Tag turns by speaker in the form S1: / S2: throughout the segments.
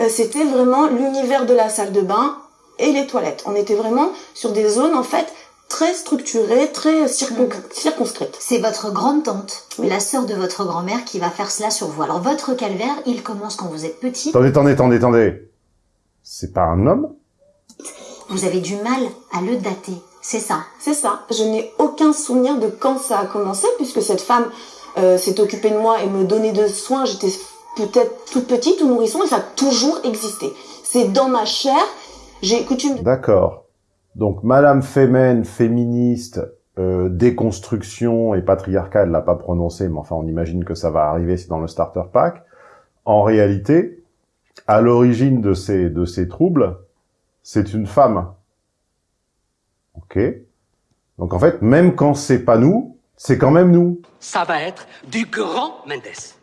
S1: euh, c'était vraiment l'univers de la salle de bain et les toilettes. On était vraiment sur des zones en fait très structurées, très circon- circonscrites.
S2: C'est votre grande tante, la sœur de votre grand-mère, qui va faire cela sur vous. Alors votre calvaire, il commence quand vous êtes petit.
S3: Attendez, attendez, attendez, attendez. C'est pas un homme?
S2: Vous avez du mal à le dater. C'est ça?
S1: C'est ça. Je n'ai aucun souvenir de quand ça a commencé, puisque cette femme euh, s'est occupée de moi et me donnait de soins. J'étais peut-être toute petite ou nourrisson, et ça a toujours existé. C'est dans ma chair. J'ai coutume de
S3: D'accord. Donc, Madame Femen, féministe, euh, déconstruction et patriarcat, elle l'a pas prononcé, mais enfin, on imagine que ça va arriver, c'est dans le starter pack. En réalité, à l'origine de ces, de ces troubles, c'est une femme. Ok Donc, en fait, même quand c'est pas nous, c'est quand même nous.
S4: Ça va être du grand Mendes.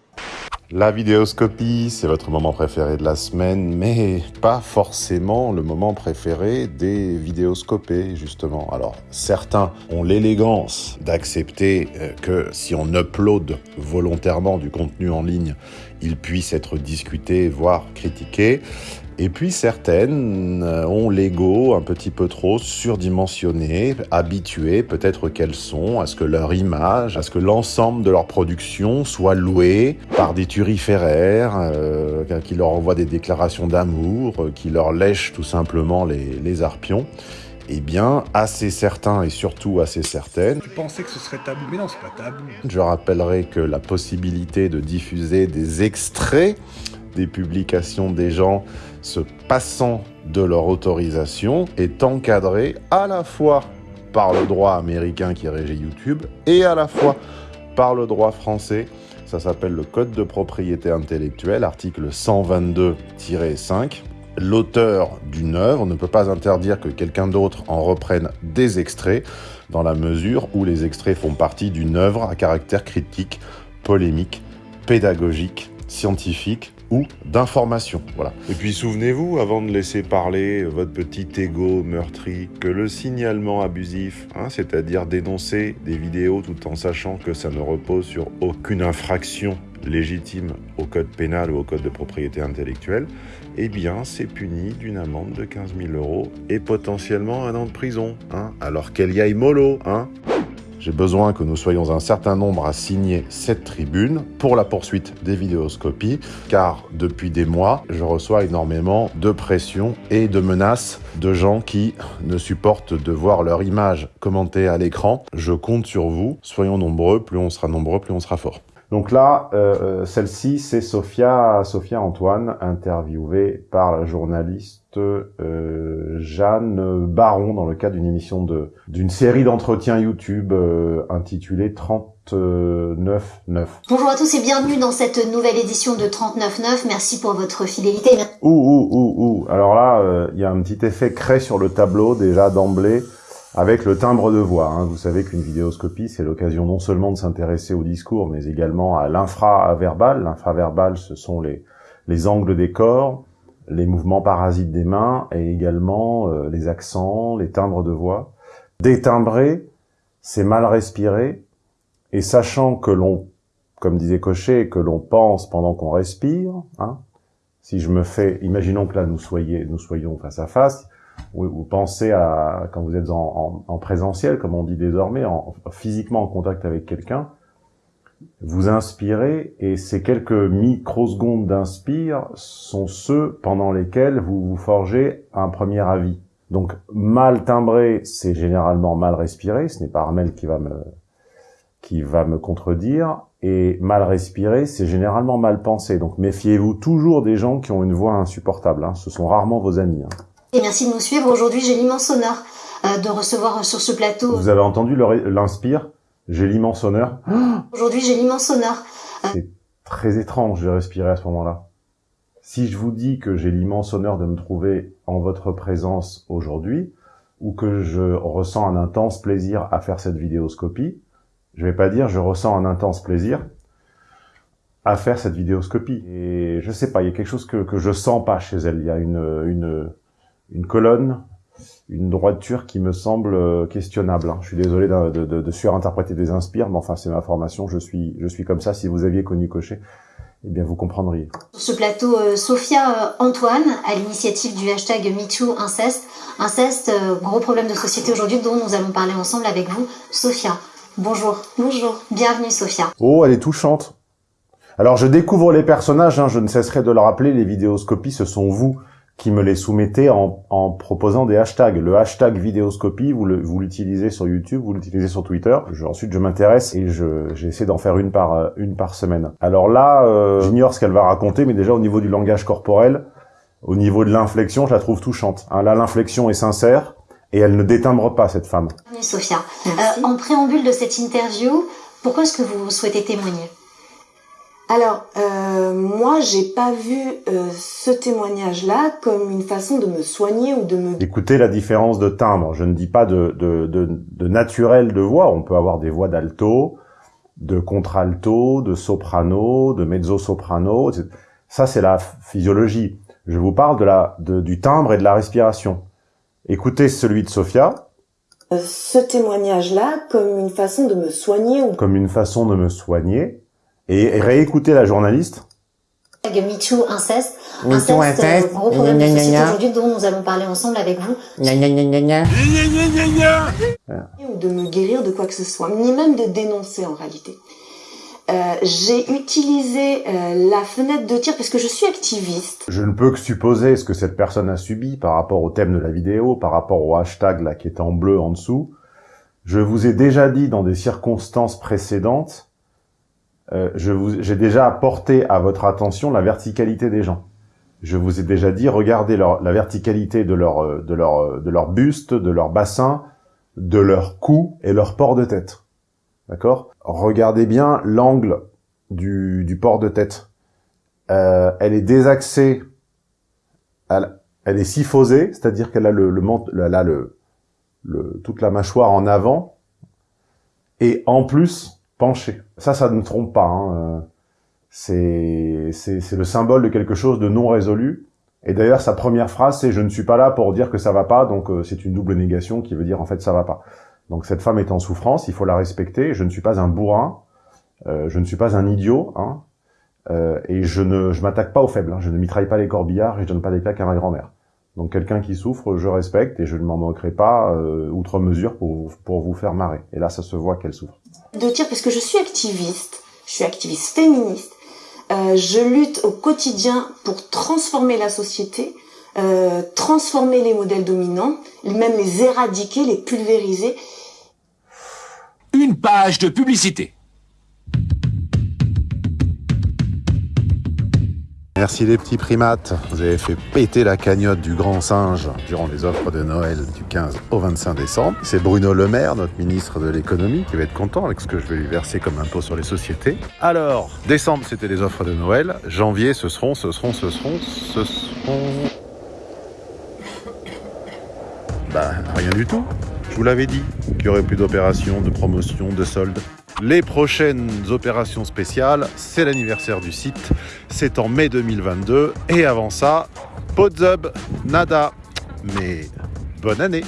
S3: La vidéoscopie, c'est votre moment préféré de la semaine, mais pas forcément le moment préféré des vidéoscopés, justement. Alors, certains ont l'élégance d'accepter euh, que si on upload volontairement du contenu en ligne, il puisse être discuté, voire critiqué. Et puis certaines euh, ont l'ego un petit peu trop surdimensionné, habitué peut-être qu'elles sont à ce que leur image, à ce que l'ensemble de leur production soit loué par des turiféraires euh, qui leur envoient des déclarations d'amour, euh, qui leur lèchent tout simplement les, les arpions. Eh bien, assez certains et surtout assez certaines,
S5: Tu pensais que ce serait tabou, mais non, c'est pas tabou.
S3: je rappellerai que la possibilité de diffuser des extraits des publications des gens se passant de leur autorisation est encadrée à la fois par le droit américain qui régit YouTube et à la fois par le droit français. Ça s'appelle le Code de propriété intellectuelle, article 122-5. L'auteur d'une œuvre ne peut pas interdire que quelqu'un d'autre en reprenne des extraits dans la mesure où les extraits font partie d'une œuvre à caractère critique, polémique, pédagogique, scientifique ou d'information. Voilà. Et puis souvenez-vous, avant de laisser parler votre petit ego meurtri, que le signalement abusif, hein, c'est-à-dire dénoncer des vidéos tout en sachant que ça ne repose sur aucune infraction légitime au code pénal ou au code de propriété intellectuelle, eh bien, c'est puni d'une amende de 15 000 euros et potentiellement un an de prison, hein, alors qu'elle y aille mollo, hein. J'ai besoin que nous soyons un certain nombre à signer cette tribune pour la poursuite des vidéoscopies, car depuis des mois, je reçois énormément de pression et de menaces de gens qui ne supportent de voir leur image commentée à l'écran. Je compte sur vous, soyons nombreux, plus on sera nombreux, plus on sera fort. Donc là, euh, celle-ci, c'est Sophia, Sophia Antoine, interviewée par la journaliste euh, Jeanne Baron dans le cadre d'une émission de d'une série d'entretiens YouTube euh, intitulée 39.9.
S2: Bonjour à tous et bienvenue dans cette nouvelle édition de 39.9. Merci pour votre fidélité.
S3: Ouh, ouh, ouh, ouh. Alors là, euh, il y a un petit effet craie sur le tableau déjà d'emblée avec le timbre de voix. hein. Vous savez qu'une vidéoscopie, c'est l'occasion non seulement de s'intéresser au discours, mais également à l'infraverbal. L'infraverbal, ce sont les, les angles des corps, les mouvements parasites des mains et également euh, les accents, les timbres de voix. Détimbrer, c'est mal respirer. Et sachant que l'on, comme disait Cochet, que l'on pense pendant qu'on respire, hein, si je me fais, imaginons que là nous soyons, nous soyons face à face, vous, pensez à quand vous êtes en, en, en présentiel, comme on dit désormais, en, physiquement en contact avec quelqu'un, vous inspirez et ces quelques microsecondes d'inspire sont ceux pendant lesquels vous vous forgez un premier avis. Donc mal timbré, c'est généralement mal respiré. Ce n'est pas Armel qui va me qui va me contredire. Et mal respirer, c'est généralement mal pensé. Donc méfiez-vous toujours des gens qui ont une voix insupportable. Hein. Ce sont rarement vos amis. Hein.
S2: Et merci de nous suivre. Aujourd'hui, j'ai l'immense honneur euh, de recevoir sur ce plateau.
S3: Vous avez entendu l'inspire? J'ai l'immense honneur.
S2: Aujourd'hui, j'ai l'immense honneur.
S3: C'est très étrange de respirer à ce moment-là. Si je vous dis que j'ai l'immense honneur de me trouver en votre présence aujourd'hui, ou que je ressens un intense plaisir à faire cette vidéoscopie, je vais pas dire je ressens un intense plaisir à faire cette vidéoscopie. Et je sais pas, il y a quelque chose que, que je sens pas chez elle. Il y a une, une, une colonne, une droiture qui me semble euh, questionnable. hein. Je suis désolé de, de, de- de surinterpréter des inspires, mais enfin c'est ma formation. Je suis, je suis comme ça. Si vous aviez connu Cochet, eh bien vous comprendriez.
S2: Sur ce plateau, euh, Sophia euh, Antoine, à l'initiative du hashtag MeTooInceste. Inceste, euh, gros problème de société aujourd'hui dont nous allons parler ensemble avec vous. Sophia, bonjour.
S1: Bonjour.
S2: Bienvenue Sophia.
S3: Oh, elle est touchante. Alors je découvre les personnages, hein, je ne cesserai de le rappeler, les vidéoscopies, ce sont vous qui me les soumettez en, en proposant des hashtags. Le hashtag vidéoscopie, vous le- vous l'utilisez sur YouTube, vous l'utilisez sur Twitter. Je- ensuite, je m'intéresse et je j'essaie d'en faire une par euh, une par semaine. Alors là, euh, j'ignore ce qu'elle va raconter, mais déjà au niveau du langage corporel, au niveau de l'inflexion, je la trouve touchante. Hein, là, l'inflexion est sincère et elle ne détimbre pas cette femme.
S2: Bienvenue Sophia. Euh, en préambule de cette interview, pourquoi est-ce que vous souhaitez témoigner?
S1: Alors, euh, moi, j'ai pas vu euh, ce témoignage-là comme une façon de me soigner ou de me
S3: Écoutez la différence de timbre. Je ne dis pas de, de, de, de naturel de voix. On peut avoir des voix d'alto, de contralto, de soprano, de mezzo-soprano. Ça, c'est la physiologie. Je vous parle de la, de, du timbre et de la respiration. Écoutez celui de Sophia
S1: euh, ce témoignage-là comme une façon de me soigner ou
S3: comme une façon de me soigner et réécoutez la journaliste.
S2: Hashtag MeTooInceste.
S6: Me
S2: Inceste,
S6: too,
S2: euh,
S6: inceste.
S2: gros problème de
S6: Gna, gna,
S2: société aujourd'hui dont nous allons parler ensemble avec vous.
S6: Gna, gna, gna, gna, gna.
S1: ou de me guérir de quoi que ce soit, ni même de dénoncer en réalité. Euh, j'ai utilisé euh, la fenêtre de tir parce que je suis activiste.
S3: Je ne peux que supposer ce que cette personne a subi par rapport au thème de la vidéo, par rapport au hashtag là qui est en bleu en dessous. Je vous ai déjà dit dans des circonstances précédentes, euh, j'ai déjà apporté à votre attention la verticalité des gens. Je vous ai déjà dit, regardez leur, la verticalité de leur, euh, de leur, euh, de leur buste, de leur bassin, de leur cou et leur port de tête. D'accord? Regardez bien l'angle du, du port de tête. Euh, elle est désaxée, elle, elle est syphosée, c'est-à-dire qu'elle a le, le, le, toute la mâchoire en avant, et en plus penchée. Ça, ça ne trompe pas. Hein. euh, C'est le symbole de quelque chose de non résolu. Et d'ailleurs, sa première phrase, c'est « je ne suis pas là pour dire que ça va pas », donc euh, c'est une double négation qui veut dire en fait ça va pas. Donc cette femme est en souffrance, il faut la respecter. Je ne suis pas un bourrin, euh, je ne suis pas un idiot, hein, et je ne je m'attaque pas aux faibles. hein. Je ne mitraille pas les corbillards et je donne pas des claques à ma grand-mère. Donc quelqu'un qui souffre, je respecte et je ne m'en moquerai pas outre mesure pour pour vous faire marrer. Et là, ça se voit qu'elle souffre.
S1: De tir parce que je suis activiste, je suis activiste féministe. Euh, je lutte au quotidien pour transformer la société, euh, transformer les modèles dominants, même les éradiquer, les pulvériser.
S4: Une page de publicité.
S3: Merci les petits primates. Vous avez fait péter la cagnotte du grand singe durant les offres de Noël du 15 au 25 décembre. C'est Bruno Le Maire, notre ministre de l'économie, qui va être content avec ce que je vais lui verser comme impôt sur les sociétés. Alors, décembre, c'était les offres de Noël. Janvier, ce seront, ce seront, ce seront, ce seront... Bah, rien du tout. Je vous l'avais dit qu'il y aurait plus d'opérations, de promotions, de soldes. Les prochaines opérations spéciales, c'est l'anniversaire du site, c'est en mai 2022. Et avant ça, Podzub, nada. Mais bonne année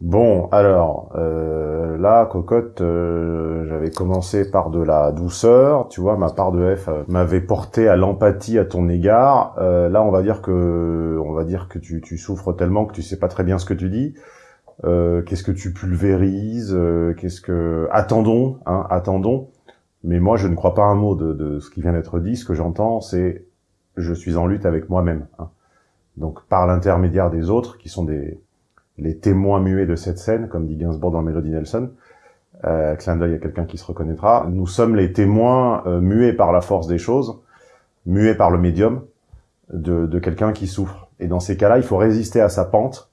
S3: Bon, alors, euh, là, cocotte, euh, j'avais commencé par de la douceur, tu vois, ma part de F euh, m'avait porté à l'empathie à ton égard. Euh, là, on va dire que, on va dire que tu, tu souffres tellement que tu sais pas très bien ce que tu dis. Euh, qu'est-ce que tu pulvérises euh, Qu'est-ce que attendons, hein, attendons. Mais moi, je ne crois pas un mot de, de ce qui vient d'être dit. Ce que j'entends, c'est je suis en lutte avec moi-même. hein. Donc, par l'intermédiaire des autres, qui sont des les témoins muets de cette scène, comme dit Gainsbourg dans Melody Nelson. Euh, clin d'œil à quelqu'un qui se reconnaîtra. Nous sommes les témoins euh, muets par la force des choses, muets par le médium de, de quelqu'un qui souffre. Et dans ces cas-là, il faut résister à sa pente.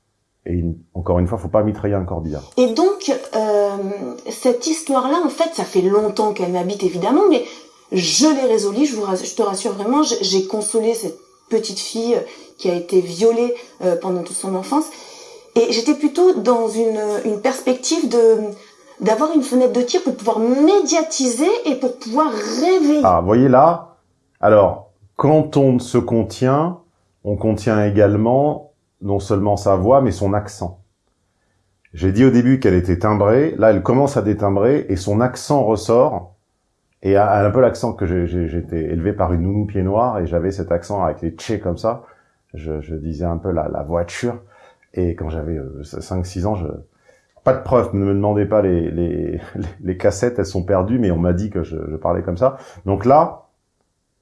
S3: Et une- encore une fois, faut pas mitrailler un corbillard.
S1: Et donc, euh, cette histoire-là, en fait, ça fait longtemps qu'elle m'habite, évidemment, mais je l'ai résolue, je, vous rassure- je te rassure vraiment, j'ai- consolé cette petite fille euh, qui a été violée euh, pendant toute son enfance. Et j'étais plutôt dans une, une perspective de d'avoir une fenêtre de tir pour pouvoir médiatiser et pour pouvoir réveiller.
S3: Ah, voyez là Alors, quand on se contient, on contient également non seulement sa voix, mais son accent. J'ai dit au début qu'elle était timbrée, là elle commence à détimbrer et son accent ressort. Et un peu l'accent que j'étais élevé par une nounou pied noir et j'avais cet accent avec les tchés comme ça. Je, je disais un peu la, la voiture. Et quand j'avais 5-6 ans, je, pas de preuves, ne me demandez pas les, les, les cassettes, elles sont perdues, mais on m'a dit que je, je, parlais comme ça. Donc là,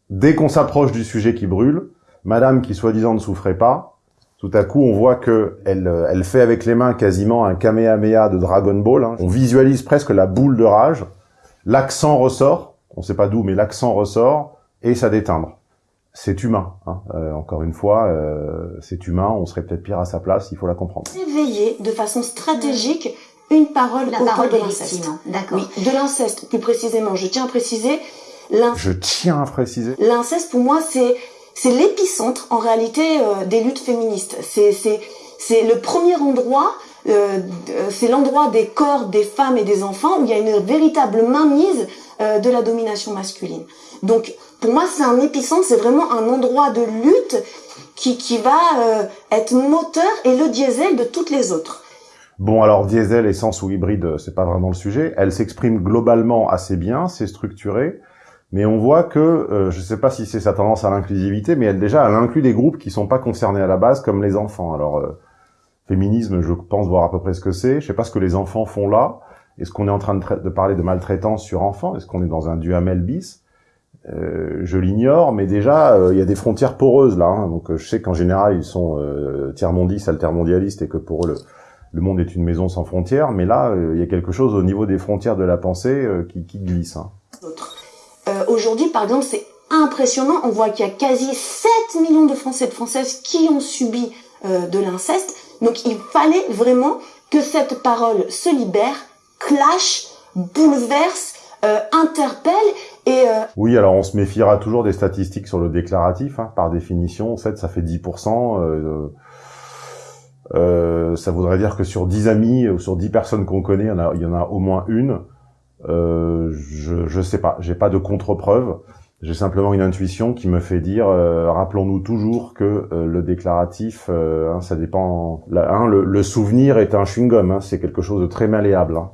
S3: dès qu'on s'approche du sujet qui brûle, madame qui soi-disant ne souffrait pas, tout à coup on voit que elle, elle fait avec les mains quasiment un Kamehameha de Dragon Ball. Hein. On visualise presque la boule de rage. L'accent ressort, on sait pas d'où, mais l'accent ressort et ça déteindre. C'est humain, hein. euh, encore une fois, euh, c'est humain, on serait peut-être pire à sa place, il faut la comprendre.
S1: Réveiller de façon stratégique une parole
S2: la
S1: au
S2: parole
S1: de l'inceste.
S2: D'accord.
S1: Oui, de l'inceste, plus précisément. Je tiens à préciser,
S3: Je tiens à préciser.
S1: l'inceste pour moi c'est c'est l'épicentre en réalité euh, des luttes féministes. C'est c'est le premier endroit, euh, euh, c'est l'endroit des corps des femmes et des enfants où il y a une véritable mainmise euh, de la domination masculine. Donc pour moi c'est un épicentre, c'est vraiment un endroit de lutte qui qui va euh, être moteur et le diesel de toutes les autres.
S3: Bon, alors diesel, essence ou hybride, euh, c'est pas vraiment le sujet. Elle s'exprime globalement assez bien, c'est structuré, mais on voit que, euh, je sais pas si c'est sa tendance à l'inclusivité, mais elle déjà, elle inclut des groupes qui sont pas concernés à la base, comme les enfants. Alors, euh, féminisme, je pense voir à peu près ce que c'est. Je sais pas ce que les enfants font là. Est-ce qu'on est en train de, parler de maltraitance sur enfants? Est-ce qu'on est dans un duhamel bis Euh, Je l'ignore, mais déjà, euh, il y a des frontières poreuses là. hein. Donc, euh, je sais qu'en général, ils sont euh, tiers-mondistes, altermondialistes, et que pour eux, le, monde est une maison sans frontières, mais là, il y a quelque chose au niveau des frontières de la pensée qui, qui glisse. hein.
S1: Euh, Aujourd'hui, par exemple, c'est impressionnant. On voit qu'il y a quasi 7 millions de Français et de Françaises qui ont subi euh, de l'inceste. Donc, il fallait vraiment que cette parole se libère, clash, bouleverse, euh, interpelle et euh,
S3: Oui, alors on se méfiera toujours des statistiques sur le déclaratif, hein, par définition. 7, ça fait 10%. Euh, euh, ça voudrait dire que sur 10 amis ou sur 10 personnes qu'on connaît, en il y en a au moins une. Euh, je, je sais pas, j'ai pas de contre-preuve. J'ai simplement une intuition qui me fait dire, euh, rappelons-nous toujours que euh, le déclaratif, euh, hein, ça dépend. là, hein, le, le souvenir est un chewing-gum, hein, c'est quelque chose de très malléable. hein.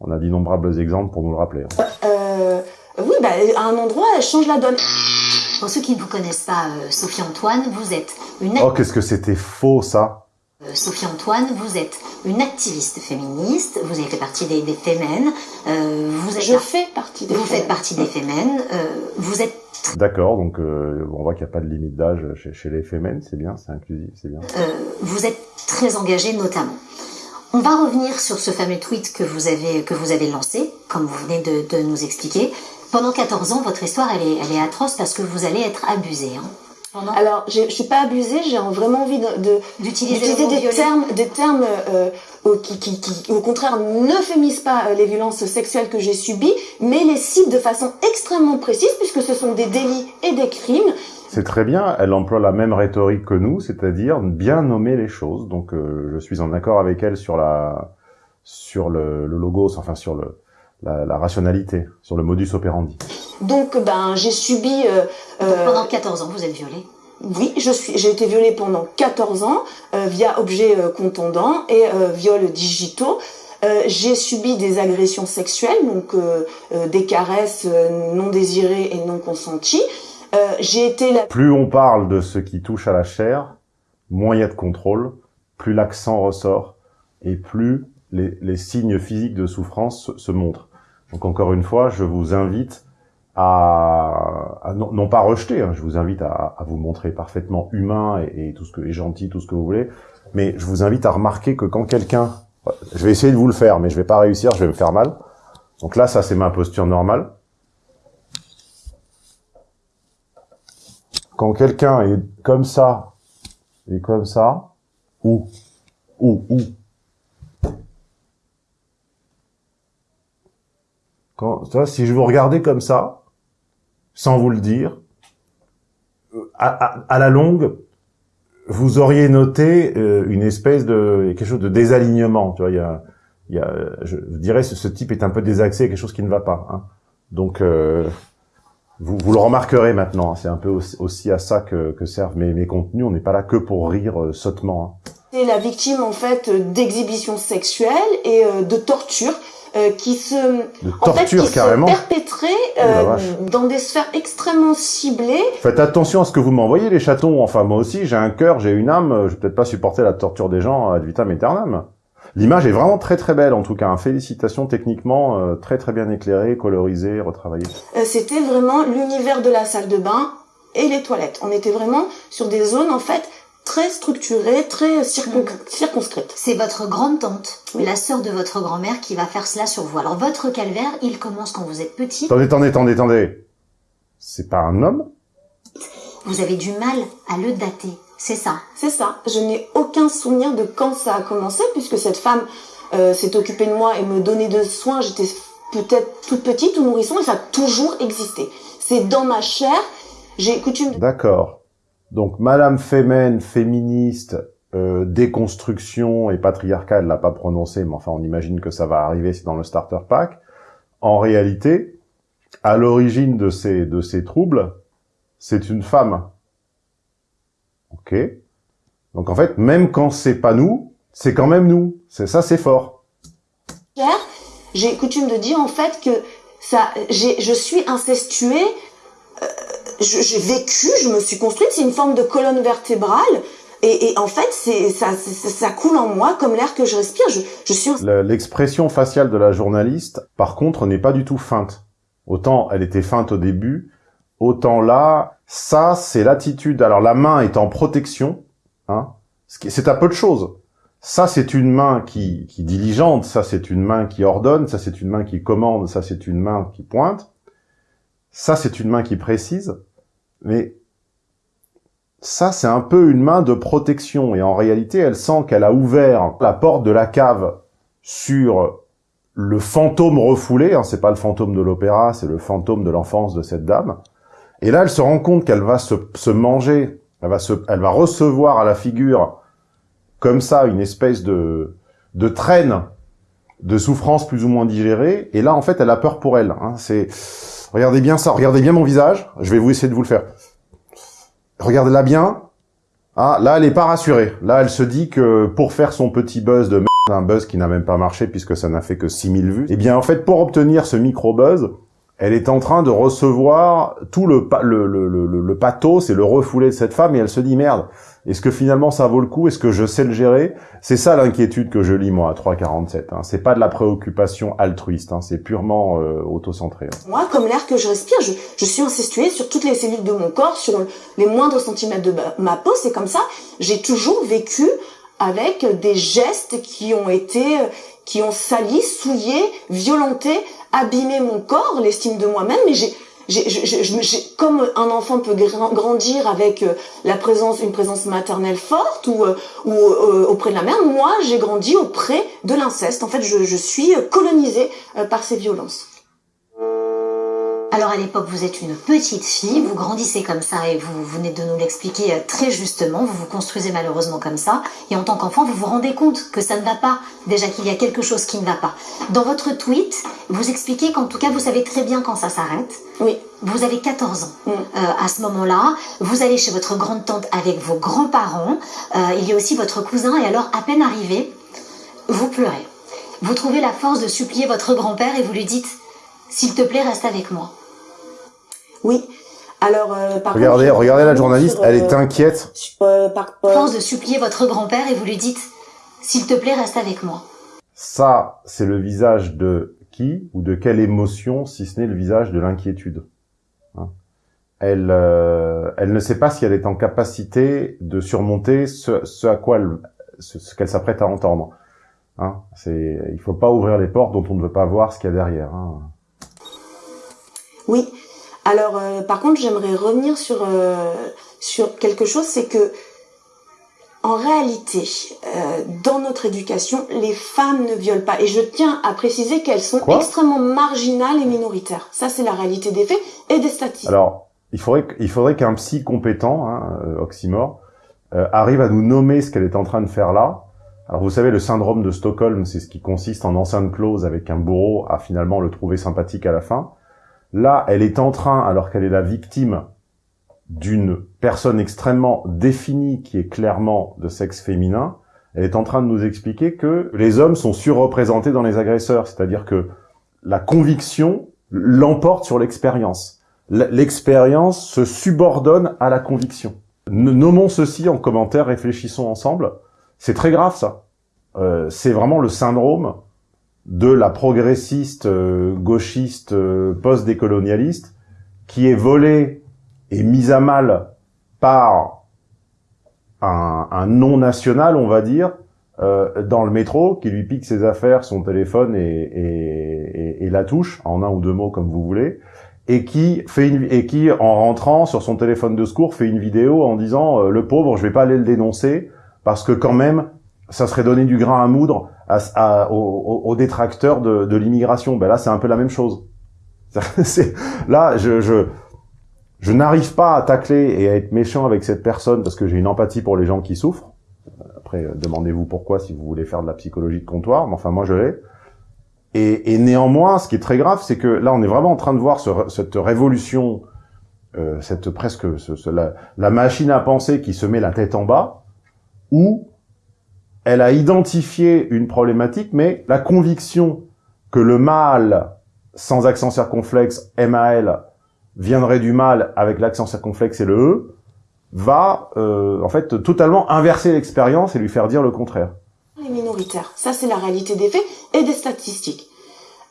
S3: On a d'innombrables exemples pour nous le rappeler. hein.
S1: euh, oui, bah, à un endroit, elle change la donne.
S2: Pour ceux qui ne vous connaissent pas, euh, Sophie Antoine, vous êtes une
S3: Oh, qu'est-ce que c'était faux ça
S2: Euh, Sophie Antoine, vous êtes une activiste féministe, vous avez fait partie des, des Femmes, euh, vous êtes
S1: Je fais partie des
S2: vous
S1: femmes.
S2: faites partie des Femmes, euh, vous êtes
S3: D'accord, donc euh, on voit qu'il n'y a pas de limite d'âge chez, chez les femmes, c'est bien, c'est inclusif, c'est bien.
S2: euh, vous êtes très engagée notamment. On va revenir sur ce fameux tweet que vous avez que vous avez lancé, comme vous venez de, de nous expliquer. Pendant 14 ans, votre histoire elle est, elle est atroce parce que vous allez être abusée. Hein. Pendant-
S1: Alors, je suis pas abusée, j'ai vraiment envie de, de-
S2: D'utiliser
S1: des termes, des termes euh, au- qui, qui, qui, au contraire, n'euphémisent pas euh, les violences sexuelles que j'ai subies, mais les ciblent de façon extrêmement précise, puisque ce sont des délits et des crimes.
S3: C'est très bien, elle emploie la même rhétorique que nous, c'est-à-dire bien nommer les choses. Donc euh, je suis en accord avec elle sur la sur le, le logos, enfin sur le la, la rationalité, sur le modus operandi.
S1: Donc, ben, j'ai subi. euh, euh,
S2: Pendant 14 ans, vous êtes violée.
S1: Oui, je suis, j'ai été violée pendant 14 ans euh, via objets euh, contondants et euh, viols digitaux. Euh, j'ai subi des agressions sexuelles, donc euh, euh, des caresses euh, non désirées et non consenties. Euh, j'ai été la
S3: Plus on parle de ce qui touche à la chair, moins il y a de contrôle, plus l'accent ressort et plus les, les signes physiques de souffrance se, se montrent. Donc encore une fois, je vous invite à, non, pas rejeter, hein, je vous invite à, vous montrer parfaitement humain et, et tout ce que est gentil, tout ce que vous voulez, mais je vous invite à remarquer que quand quelqu'un, je vais essayer de vous le faire, mais je vais pas réussir, je vais me faire mal. Donc là, ça c'est ma posture normale. Quand quelqu'un est comme ça et comme ça, ou, ou, ou, quand, vois, si je vous regardais comme ça, sans vous le dire, euh, à, à, à la longue, vous auriez noté euh, une espèce de quelque chose de désalignement. Tu vois, il y a, y a, je, dirais, ce, ce type est un peu désaxé, quelque chose qui ne va pas. Hein. Donc, euh, vous, vous le remarquerez maintenant. hein. C'est un peu aussi, aussi à ça que, que servent mes, mes contenus. On n'est pas là que pour rire euh, sottement. hein.
S1: été la victime en fait d'exhibitions sexuelles et euh, de tortures euh, qui se,
S3: De
S1: en fait,
S3: torture
S1: qui
S3: carrément.
S1: se perpétraient
S3: Oh
S1: euh, dans des sphères extrêmement ciblées.
S3: Faites attention à ce que vous m'envoyez, les chatons. Enfin, moi aussi, j'ai un cœur, j'ai une âme. Je vais peut-être pas supporter la torture des gens ad vitam aeternam. L'image est vraiment très très belle, en tout cas. Félicitations techniquement, euh, très très bien éclairée, colorisée, retravaillée.
S1: Euh, C'était vraiment l'univers de la salle de bain et les toilettes. On était vraiment sur des zones en fait très structurées, très circon- circonscrites.
S2: C'est votre grande tante,
S1: Oui.
S2: la sœur de votre grand-mère, qui va faire cela sur vous. Alors votre calvaire, il commence quand vous êtes petit.
S3: Attendez, attendez, attendez, attendez. C'est pas un homme?
S2: Vous avez du mal à le dater. C'est ça?
S1: C'est ça. Je n'ai aucun souvenir de quand ça a commencé, puisque cette femme euh, s'est occupée de moi et me donnait de soins. J'étais peut-être toute petite ou nourrisson, et ça a toujours existé. C'est dans ma chair. J'ai coutume.
S3: D'accord. Donc, Madame Femen, féministe, euh, déconstruction et patriarcat, elle l'a pas prononcé, mais enfin, on imagine que ça va arriver, c'est dans le starter pack. En réalité, à l'origine de ces, de ces troubles, c'est une femme. Ok. Donc, en fait, même quand c'est pas nous, c'est quand même nous. C'est ça, c'est fort.
S1: J'ai coutume de dire en fait que ça, je suis incestuée. J'ai vécu, je me suis construite. C'est une forme de colonne vertébrale. Et, et en fait, ça, ça coule en moi comme l'air que je respire. Je, je suis
S3: Le- L'expression faciale de la journaliste, par contre, n'est pas du tout feinte. Autant elle était feinte au début, autant là, ça, c'est l'attitude. Alors la main est en protection, hein. C'est à peu de choses. Ça, c'est une main qui, qui diligente, ça, c'est une main qui ordonne, ça, c'est une main qui commande, ça, c'est une main qui pointe. Ça, c'est une main qui précise. Mais ça, c'est un peu une main de protection. Et en réalité, elle sent qu'elle a ouvert la porte de la cave sur le fantôme refoulé. Hein, c'est pas le fantôme de l'opéra, c'est le fantôme de l'enfance de cette dame. Et là, elle se rend compte qu'elle va se, se manger, elle va, se, elle va recevoir à la figure comme ça une espèce de, de traîne de souffrance plus ou moins digérée. Et là, en fait, elle a peur pour elle. Hein, c'est regardez bien ça, regardez bien mon visage. Je vais vous essayer de vous le faire. Regardez-la bien. Ah, là, elle est pas rassurée. Là, elle se dit que pour faire son petit buzz de merde, un buzz qui n'a même pas marché puisque ça n'a fait que 6000 vues, eh bien, en fait, pour obtenir ce micro-buzz, elle est en train de recevoir tout le, le, le, le- le pathos et le refoulé de cette femme et elle se dit merde, est-ce que finalement ça vaut le coup? Est-ce que je sais le gérer? C'est ça l'inquiétude que je lis moi à 3,47. Hein. C'est pas de la préoccupation altruiste, hein. c'est purement euh, autocentré. hein.
S1: moi comme l'air que je respire. Je, je suis incestuée sur toutes les cellules de mon corps, sur les moindres centimètres de ma- peau. C'est comme ça. J'ai toujours vécu avec des gestes qui ont été, qui ont sali, souillé, violenté, abîmé mon corps, l'estime de moi-même. Mais j'ai comme un enfant peut gra- grandir avec euh, la présence, une présence maternelle forte ou, euh, ou euh, auprès de la mère, moi j'ai grandi auprès de l'inceste. En fait, je, je suis colonisée par ces violences.
S2: Alors à l'époque, vous êtes une petite fille, vous grandissez comme ça et vous venez de nous l'expliquer euh, très justement, vous vous construisez malheureusement comme ça, et en tant qu'enfant, vous vous rendez compte que ça ne va pas, déjà qu'il y a quelque chose qui ne va pas. Dans votre tweet, vous expliquez qu'en tout cas, vous savez très bien quand ça s'arrête.
S1: Oui.
S2: Vous avez 14 ans
S1: Mm.
S2: euh, à ce moment-là. Vous allez chez votre grande-tante avec vos grands-parents. Euh, il y a aussi votre cousin. Et alors, à peine arrivé, vous pleurez. Vous trouvez la force de supplier votre grand-père et vous lui dites « S'il te plaît, reste avec moi ».
S1: Oui. Alors, euh, par
S3: Regardez,
S1: contre,
S3: regardez la journaliste,
S1: sur,
S3: elle est
S1: euh,
S3: inquiète.
S1: sur, euh, par, euh,
S2: Force de supplier votre grand-père et vous lui dites « S'il te plaît, reste avec moi
S3: Ça, c'est le visage de qui ou de quelle émotion, si ce n'est le visage de l'inquiétude. Hein. elle, euh, elle ne sait pas si elle est en capacité de surmonter ce, ce à quoi elle, ce, ce qu'elle s'apprête à entendre. Hein. C'est, il faut pas ouvrir les portes dont on ne veut pas voir ce qu'il y a derrière. Hein.
S1: Oui. Alors, euh, par contre, j'aimerais revenir sur euh, sur quelque chose, c'est que en réalité, euh, dans notre éducation, les femmes ne violent pas. Et je tiens à préciser qu'elles sont
S3: Quoi?
S1: extrêmement marginales et minoritaires. Ça, c'est la réalité des faits et des statistiques.
S3: Alors, il faudrait, qu- il faudrait qu'un psy compétent, hein, euh, oxymore, euh, arrive à nous nommer ce qu'elle est en train de faire là. Alors, vous savez, le syndrome de Stockholm, c'est ce qui consiste en enceinte close avec un bourreau à finalement le trouver sympathique à la fin. Là, elle est en train, alors qu'elle est la victime d'une personne extrêmement définie qui est clairement de sexe féminin, Elle est en train de nous expliquer que les hommes sont surreprésentés dans les agresseurs, c'est-à-dire que la conviction l'emporte sur l'expérience. L'expérience se subordonne à la conviction. Nommons ceci en commentaire, réfléchissons ensemble. C'est très grave ça. Euh, c'est vraiment le syndrome de la progressiste, euh, gauchiste, euh, post-décolonialiste qui est volée et mise à mal par un, un non national, on va dire, euh, dans le métro, qui lui pique ses affaires, son téléphone et, et, et, la touche, en un ou deux mots comme vous voulez, et qui fait une, et qui, en rentrant sur son téléphone de secours, fait une vidéo en disant euh, le pauvre, je vais pas aller le dénoncer parce que quand même, ça serait donner du grain à moudre à, à, aux, détracteurs de, de l'immigration. Ben là, c'est un peu la même chose. là, je, je, je n'arrive pas à tacler et à être méchant avec cette personne parce que j'ai une empathie pour les gens qui souffrent. Après, euh, demandez-vous pourquoi si vous voulez faire de la psychologie de comptoir, mais enfin moi je l'ai. Et, et, néanmoins, ce qui est très grave, c'est que là, on est vraiment en train de voir ce, cette révolution, euh, cette presque ce, la, la, machine à penser qui se met la tête en bas, où elle a identifié une problématique, mais la conviction que le mal sans accent circonflexe, MAL, viendrait du mal avec l'accent circonflexe et le E, va euh, en fait totalement inverser l'expérience et lui faire dire le contraire.
S1: Les minoritaires, ça c'est la réalité des faits et des statistiques.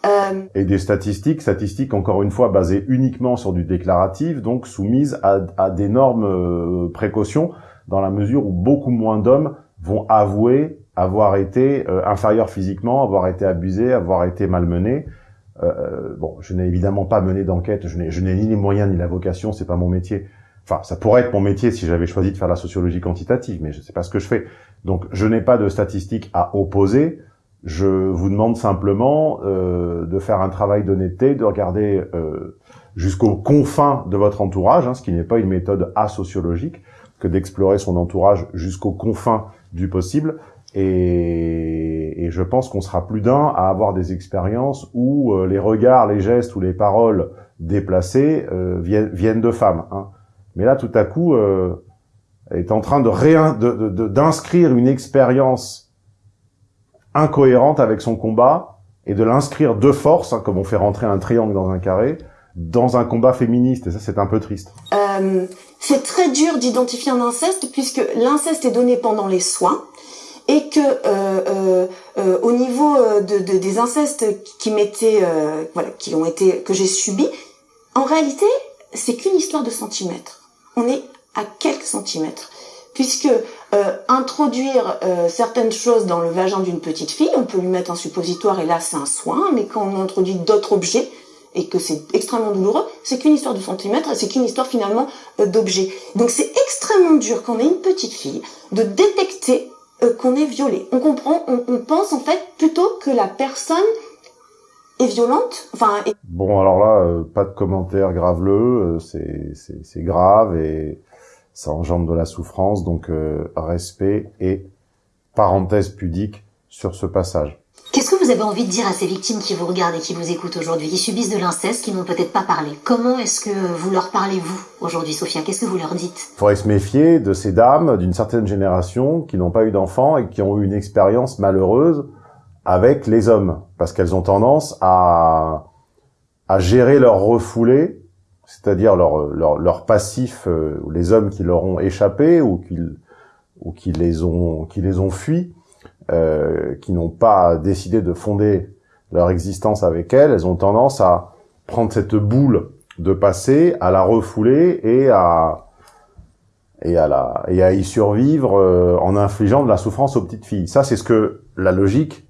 S3: Euh... Et des statistiques, statistiques encore une fois basées uniquement sur du déclaratif, donc soumises à, à d'énormes euh, précautions, dans la mesure où beaucoup moins d'hommes vont avouer avoir été euh, inférieurs physiquement, avoir été abusés, avoir été malmenés. Euh, bon, je n'ai évidemment pas mené d'enquête, je n'ai, je n'ai ni les moyens ni la vocation, c'est pas mon métier Enfin, ça pourrait être mon métier si j'avais choisi de faire la sociologie quantitative, mais je ne sais pas ce que je fais. Donc, je n'ai pas de statistiques à opposer. Je vous demande simplement euh, de faire un travail d'honnêteté, de regarder euh, jusqu'aux confins de votre entourage, hein, ce qui n'est pas une méthode asociologique, que d'explorer son entourage jusqu'aux confins du possible. Et, et je pense qu'on sera plus d'un à avoir des expériences où euh, les regards, les gestes ou les paroles déplacées euh, viennent, viennent de femmes. Hein. Mais là, tout à coup, euh, est en train de d'inscrire une expérience incohérente avec son combat et de l'inscrire de force, hein, comme on fait rentrer un triangle dans un carré, dans un combat féministe. Et ça, c'est un peu triste.
S1: Euh, c'est très dur d'identifier un inceste puisque l'inceste est donné pendant les soins et que euh, euh, euh au niveau de, de, des incestes qui m'étaient voilà qui ont été que j'ai subis en réalité c'est qu'une histoire de centimètres on est à quelques centimètres. Puisque introduire certaines choses dans le vagin d'une petite fille, on peut lui mettre un suppositoire et là c'est un soin, mais quand on introduit d'autres objets et que c'est extrêmement douloureux, c'est qu'une histoire de centimètres, c'est qu'une histoire finalement euh, d'objets. Donc c'est extrêmement dur quand on est une petite fille de détecter qu'on est violé. On comprend, on, on pense en fait plutôt que la personne est violente. Enfin,
S3: Bon, alors là, euh, pas de commentaires graveleux, euh, c'est grave et ça engendre de la souffrance, donc euh, respect et parenthèse pudique sur ce passage.
S2: Qu'est-ce que vous avez envie de dire à ces victimes qui vous regardent et qui vous écoutent aujourd'hui, qui subissent de l'inceste, qui n'ont peut-être pas parlé? Comment est-ce que vous leur parlez, vous, aujourd'hui, Sophia? Qu'est-ce que vous leur dites?
S3: Il faudrait se méfier de ces dames d'une certaine génération qui n'ont pas eu d'enfants et qui ont eu une expérience malheureuse avec les hommes, parce qu'elles ont tendance à, à gérer leur refoulé, c'est-à-dire leur, leur, leur passif, euh, les hommes qui leur ont échappé ou qui, ou qui les ont qui les ont fuis, euh, qui n'ont pas décidé de fonder leur existence avec elles, elles ont tendance à prendre cette boule de passé, à la refouler et à et à la et à y survivre euh, en infligeant de la souffrance aux petites filles. Ça, c'est ce que la logique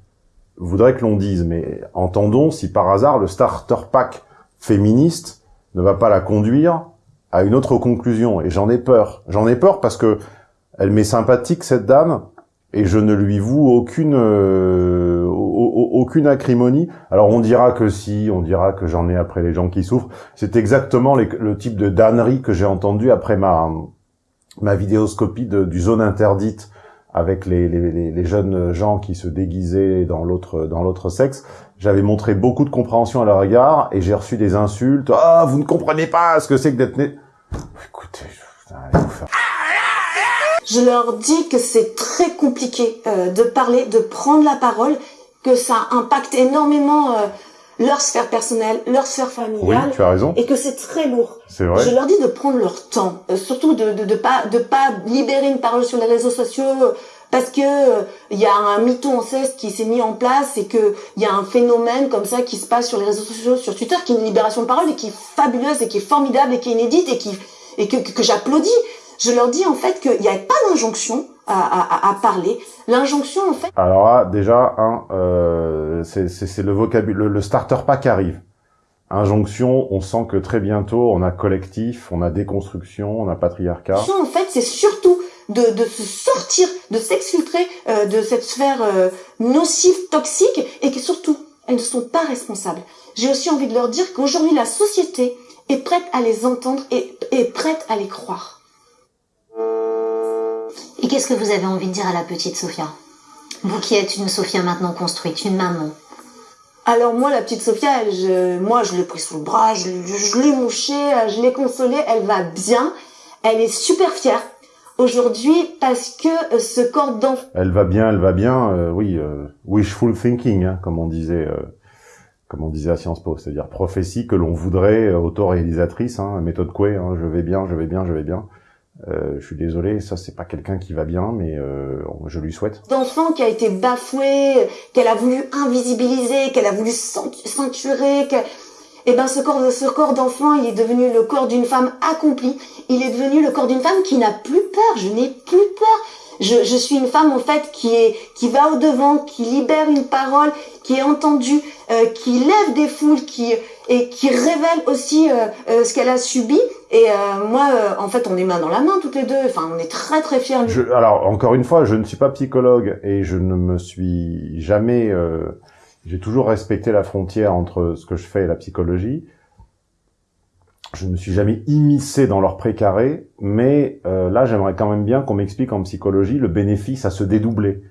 S3: voudrais que l'on dise, mais entendons si par hasard le starter pack féministe ne va pas la conduire à une autre conclusion. Et j'en ai peur. J'en ai peur parce que elle m'est sympathique cette dame et je ne lui voue aucune euh, aucune acrimonie. Alors on dira que si, on dira que j'en ai après les gens qui souffrent. C'est exactement le type de dannerie que j'ai entendu après ma ma vidéoscopie de, du zone interdite avec les, les, les, jeunes gens qui se déguisaient dans l'autre dans l'autre sexe, j'avais montré beaucoup de compréhension à leur égard et j'ai reçu des insultes. Ah, vous ne comprenez pas ce que c'est que d'être né. Écoutez,
S1: Je leur dis que c'est très compliqué euh, de parler, de prendre la parole, que ça impacte énormément euh, leur sphère personnelle, leur sphère
S3: Oui,
S1: familiale,
S3: tu as raison.
S1: et que c'est très lourd.
S3: C'est vrai.
S1: Je leur dis de prendre leur temps, euh, surtout de, de de pas de pas libérer une parole sur les réseaux sociaux euh, parce que euh, il y a un mytho anceste qui s'est mis en place et que il y a un phénomène comme ça qui se passe sur les réseaux sociaux, sur Twitter, qui est une libération de parole et qui est fabuleuse et qui est formidable et qui est inédite et qui et que, que, que j'applaudis. Je leur dis en fait qu'il n'y a pas d'injonction à, à, à parler. L'injonction en fait
S3: Alors là, déjà, un, euh, c'est le vocabulaire, le, le starter pack arrive. Injonction, on sent que très bientôt, on a collectif, on a déconstruction, on a patriarcat.
S1: en fait, c'est surtout de, de se sortir, de s'exfiltrer euh, de cette sphère euh, nocive, toxique, et que surtout, elles ne sont pas responsables. J'ai aussi envie de leur dire qu'aujourd'hui, la société est prête à les entendre et est prête à les croire.
S2: Qu'est-ce que vous avez envie de dire à la petite Sophia? Vous qui êtes une Sophia maintenant construite, une maman.
S1: Alors moi, la petite Sophia, elle, je, moi, je l'ai pris sous le bras, je, je l'ai mouchée, euh, je l'ai consolée, elle va bien, elle est super fière aujourd'hui parce que euh, ce corps d'enfant
S3: Elle va bien, elle va bien, euh, oui, euh, wishful thinking, hein, comme on disait, euh, comme on disait à Sciences Po, c'est-à-dire prophétie que l'on voudrait, euh, autoréalisatrice, hein, méthode Coué, hein, je vais bien, je vais bien, je vais bien. Euh, je suis désolé, ça c'est pas quelqu'un qui va bien, mais euh, je lui souhaite.
S1: d'enfant qui a été bafoué, qu'elle a voulu invisibiliser, qu'elle a voulu ceintu- ceinturer, que et ben ce corps, ce corps d'enfant, il est devenu le corps d'une femme accomplie. Il est devenu le corps d'une femme qui n'a plus peur. Je n'ai plus peur. Je, je suis une femme en fait qui est qui va au devant, qui libère une parole, qui est entendue, euh, qui lève des foules, qui et qui révèle aussi euh, euh, ce qu'elle a subi. Et euh, moi, en fait, on est main dans la main toutes les deux. Enfin, on est très très fiers.
S3: Je, alors encore une fois, je ne suis pas psychologue et je ne me suis jamais. J'ai toujours respecté la frontière entre ce que je fais et la psychologie. Je ne me suis jamais immiscé dans leur précaré, mais euh, là, j'aimerais quand même bien qu'on m'explique en psychologie le bénéfice à se dédoubler.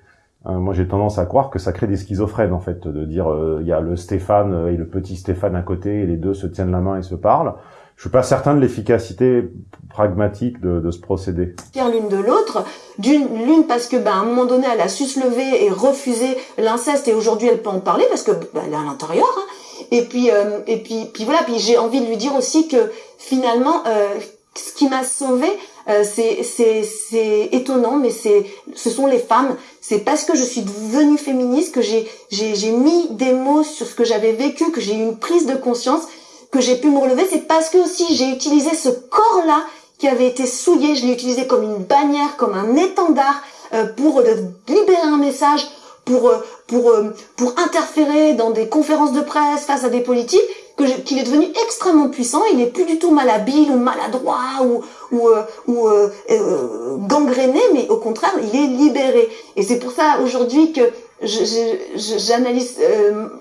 S3: Hein, moi, j'ai tendance à croire que ça crée des schizophrènes, en fait, de dire euh, il y a le Stéphane et le petit Stéphane à côté, et les deux se tiennent la main et se parlent. Je suis pas certain de l'efficacité pragmatique de, de ce procédé.
S1: l'une de l'autre. D'une, l'une parce que, ben, à un moment donné, elle a su se lever et refuser l'inceste et aujourd'hui elle peut en parler parce que, ben, elle est à l'intérieur. hein. Et puis, euh, et puis, puis voilà. Puis j'ai envie de lui dire aussi que finalement, euh, ce qui m'a sauvée, euh, c'est, étonnant, mais c'est, ce sont les femmes. C'est parce que je suis devenue féministe que j'ai, mis des mots sur ce que j'avais vécu, que j'ai eu une prise de conscience, que j'ai pu me relever. C'est parce que aussi j'ai utilisé ce corps-là qui avait été souillé, je l'ai utilisé comme une bannière, comme un étendard euh, pour libérer un message, euh, pour interférer dans des conférences de presse face à des politiques, qu'il est devenu extrêmement puissant. Il n'est plus du tout malhabile ou maladroit ou ou euh, euh, euh, gangréné, mais au contraire, il est libéré. Et c'est pour ça aujourd'hui que j'analyse,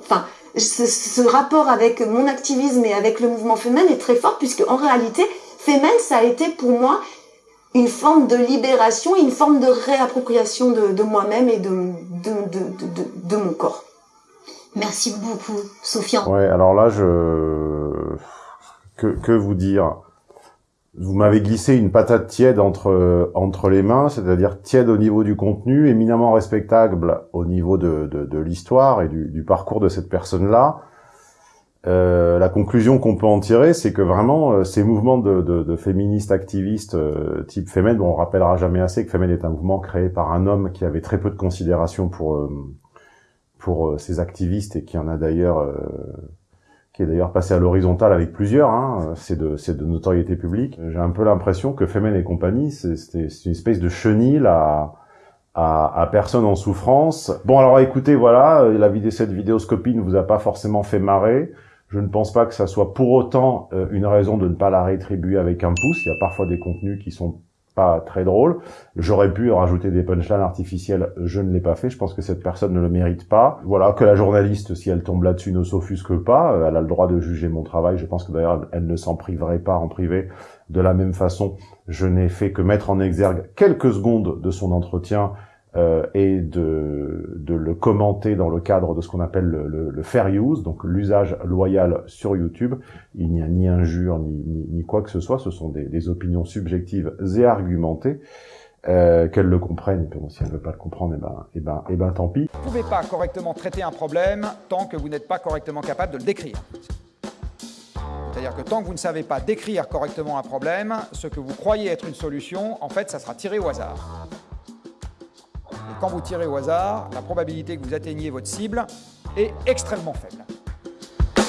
S1: enfin. ce, rapport avec mon activisme et avec le mouvement féminin est très fort puisque en réalité, Femen, ça a été pour moi une forme de libération, une forme de réappropriation de, moi-même et de mon corps.
S2: Merci beaucoup, Sophia.
S3: Ouais, alors là, je que, que vous dire? Vous m'avez glissé une patate tiède entre entre les mains, c'est-à-dire tiède au niveau du contenu, éminemment respectable au niveau de de, l'histoire et du, parcours de cette personne-là. Euh, la conclusion qu'on peut en tirer, c'est que vraiment euh, ces mouvements de, de, féministes activistes euh, type Femen, bon, on rappellera jamais assez que Femen est un mouvement créé par un homme qui avait très peu de considération pour pour euh, ces activistes et qui en a d'ailleurs euh, qui est d'ailleurs passé à l'horizontale avec plusieurs, hein, c'est de c'est de notoriété publique. J'ai un peu l'impression que Femen et compagnie, c'est une espèce de chenille à, à à personne en souffrance. Bon alors écoutez, voilà, euh, la vidéo cette vidéoscopie ne vous a pas forcément fait marrer. Je ne pense pas que ça soit pour autant euh, une raison de ne pas la rétribuer avec un pouce. Il y a parfois des contenus qui sont pas très drôles. J'aurais pu rajouter des punchlines artificielles, je ne l'ai pas fait. Je pense que cette personne ne le mérite pas. Voilà, que la journaliste, si elle tombe là-dessus, ne s'offusque pas. Euh, Elle a le droit de juger mon travail. Je pense que d'ailleurs, elle ne s'en priverait pas en privé. De la même façon, je n'ai fait que mettre en exergue quelques secondes de son entretien euh, et de, le commenter dans le cadre de ce qu'on appelle le, fair use, donc l'usage loyal sur YouTube. Il n'y a ni injure ni, quoi que ce soit, ce sont des, opinions subjectives et argumentées. euh, qu'elle le comprenne. Bon, si elle veut pas le comprendre, et ben, et ben, et ben, tant pis.
S6: Vous ne pouvez pas correctement traiter un problème tant que vous n'êtes pas correctement capable de le décrire. C'est-à-dire que tant que vous ne savez pas décrire correctement un problème, ce que vous croyez être une solution, en fait, ça sera tiré au hasard. Quand vous tirez au hasard, la probabilité que vous atteigniez votre cible est extrêmement faible.